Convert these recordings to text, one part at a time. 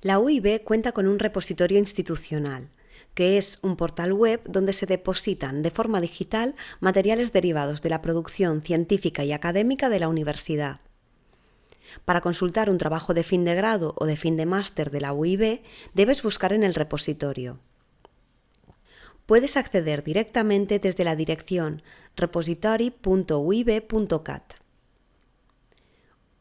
La UIB cuenta con un repositorio institucional, que es un portal web donde se depositan de forma digital materiales derivados de la producción científica y académica de la universidad. Para consultar un trabajo de fin de grado o de fin de máster de la UIB, debes buscar en el repositorio. Puedes acceder directamente desde la dirección repository.uib.cat.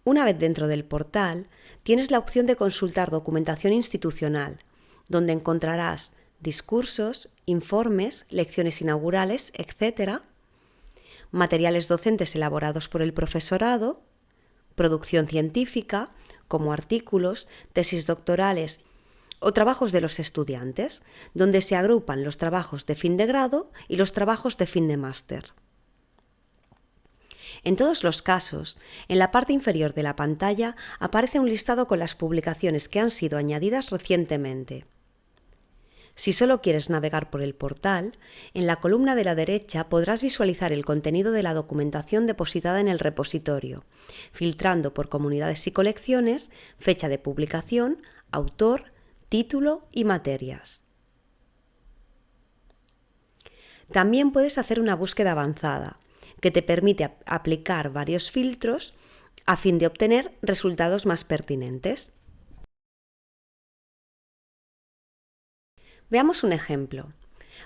Una vez dentro del portal, tienes la opción de consultar documentación institucional, donde encontrarás discursos, informes, lecciones inaugurales, etc., materiales docentes elaborados por el profesorado, producción científica, como artículos, tesis doctorales o trabajos de los estudiantes, donde se agrupan los trabajos de fin de grado y los trabajos de fin de máster. En todos los casos, en la parte inferior de la pantalla aparece un listado con las publicaciones que han sido añadidas recientemente. Si solo quieres navegar por el portal, en la columna de la derecha podrás visualizar el contenido de la documentación depositada en el repositorio, filtrando por comunidades y colecciones, fecha de publicación, autor, título y materias. También puedes hacer una búsqueda avanzada, que te permite aplicar varios filtros a fin de obtener resultados más pertinentes. Veamos un ejemplo.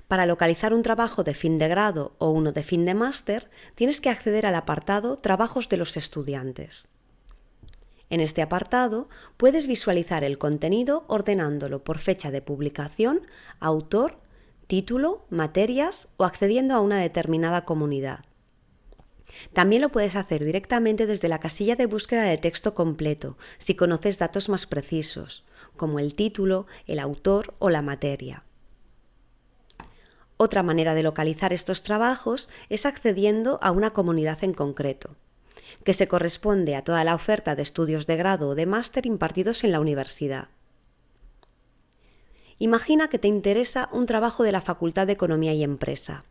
Para localizar un trabajo de fin de grado o uno de fin de máster, tienes que acceder al apartado Trabajos de los estudiantes. En este apartado puedes visualizar el contenido ordenándolo por fecha de publicación, autor, título, materias o accediendo a una determinada comunidad. También lo puedes hacer directamente desde la casilla de búsqueda de texto completo, si conoces datos más precisos, como el título, el autor o la materia. Otra manera de localizar estos trabajos es accediendo a una comunidad en concreto, que se corresponde a toda la oferta de estudios de grado o de máster impartidos en la universidad. Imagina que te interesa un trabajo de la Facultad de Economía y Empresa.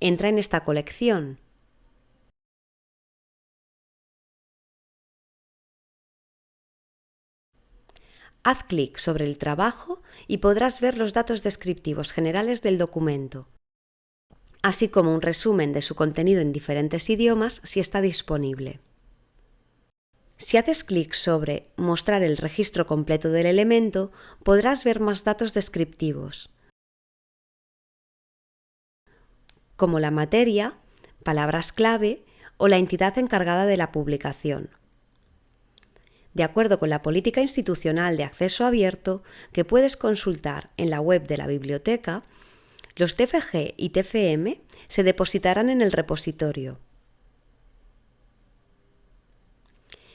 Entra en esta colección Haz clic sobre el trabajo y podrás ver los datos descriptivos generales del documento, así como un resumen de su contenido en diferentes idiomas si está disponible. Si haces clic sobre Mostrar el registro completo del elemento, podrás ver más datos descriptivos, como la materia, palabras clave o la entidad encargada de la publicación de acuerdo con la política institucional de acceso abierto que puedes consultar en la web de la biblioteca, los TFG y TFM se depositarán en el repositorio.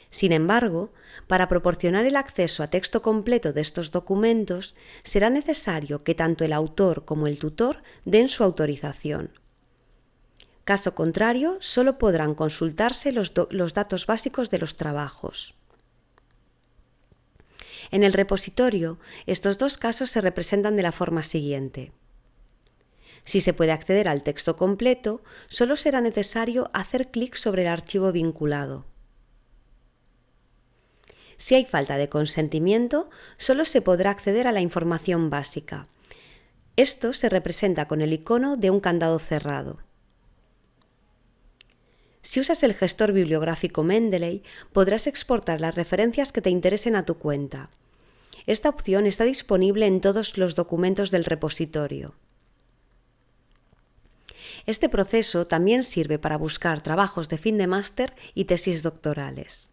Sin embargo, para proporcionar el acceso a texto completo de estos documentos, será necesario que tanto el autor como el tutor den su autorización. Caso contrario, solo podrán consultarse los, datos básicos de los trabajos. En el repositorio, estos dos casos se representan de la forma siguiente. Si se puede acceder al texto completo, solo será necesario hacer clic sobre el archivo vinculado. Si hay falta de consentimiento, solo se podrá acceder a la información básica. Esto se representa con el icono de un candado cerrado. Si usas el gestor bibliográfico Mendeley, podrás exportar las referencias que te interesen a tu cuenta. Esta opción está disponible en todos los documentos del repositorio. Este proceso también sirve para buscar trabajos de fin de máster y tesis doctorales.